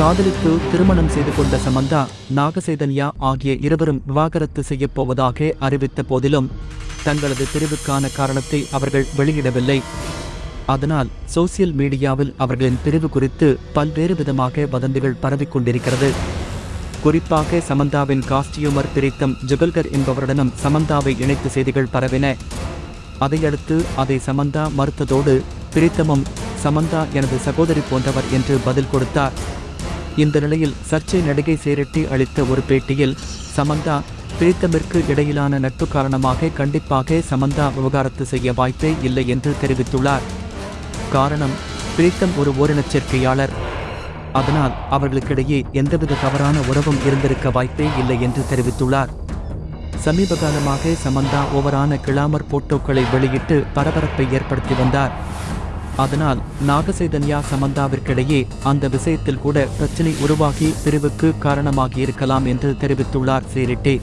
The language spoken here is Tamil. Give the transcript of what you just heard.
காதலித்து திருமணம் செய்து கொண்ட சமந்தா நாகசைதன்யா ஆகிய இருவரும் விவாகரத்து செய்யப்போவதாக அறிவித்த போதிலும் தங்களது பிரிவுக்கான காரணத்தை அவர்கள் வெளியிடவில்லை. அதனால் சோசியல் மீடியாவில் அவர்களின் பிரிவு குறித்து பல்வேறு விதமாக வதந்திகள் பரவிக் கொண்டிருக்கிறது. குறிப்பாக சமந்தாவின் காஸ்டியூமர் பிரித்தம் ஜுகல்கர் என்பவருடனும் சமந்தாவை இணைத்து செய்திகள் பரவின. அதையடுத்து அதை சமந்தா மறுத்ததோடு பிரித்தமும் சமந்தா எனது சகோதரி போன்றவர் என்று பதில் கொடுத்தார். இந்த நிலையில் சர்ச்சை நடிகை சேரட்டி அளித்த ஒரு பேட்டியில் சமந்தா பிரீத்தமிற்கு இடையிலான நட்பு காரணமாக கண்டிப்பாக சமந்தா விவகாரத்து செய்ய வாய்ப்பே இல்லை என்று தெரிவித்துள்ளார். காரணம் பிரீத்தம் ஒரு ஓரினச் சேர்க்கையாளர். அதனால் அவர்களுக்கிடையே எந்தவித தவறான உறவும் இருந்திருக்க வாய்ப்பே இல்லை என்று தெரிவித்துள்ளார். சமீப காலமாக சமந்தா ஓவரான கிளாமர் போட்டோக்களை வெளியிட்டு பரபரப்பை ஏற்படுத்தி வந்தார். அதனால் நாகசைதன்யா சமந்தாவிற்கிடையே அந்த விஷயத்தில் கூட பிரச்சினை உருவாகி பிரிவுக்கு காரணமாகியிருக்கலாம் என்று தெரிவித்துள்ளார் சேரிட்டே.